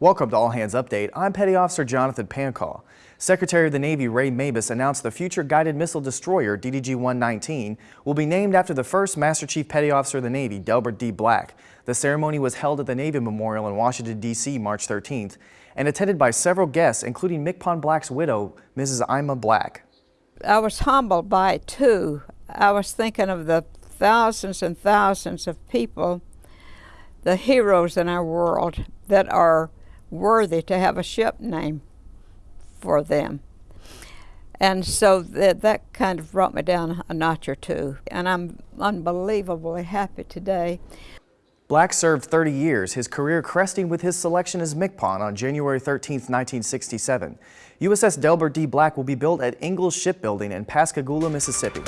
Welcome to All Hands Update. I'm Petty Officer Jonathan Pancall. Secretary of the Navy Ray Mabus announced the future guided missile destroyer DDG-119 will be named after the first Master Chief Petty Officer of the Navy, Delbert D. Black. The ceremony was held at the Navy Memorial in Washington, D.C. March 13th and attended by several guests, including MCPON Black's widow, Mrs. Ima Black. I was humbled by it too. I was thinking of the thousands and thousands of people, the heroes in our world that are worthy to have a ship named for them. And so that, that kind of brought me down a notch or two. And I'm unbelievably happy today. Black served 30 years, his career cresting with his selection as MCPON on January 13, 1967. USS Delbert D. Black will be built at Ingalls Shipbuilding in Pascagoula, Mississippi.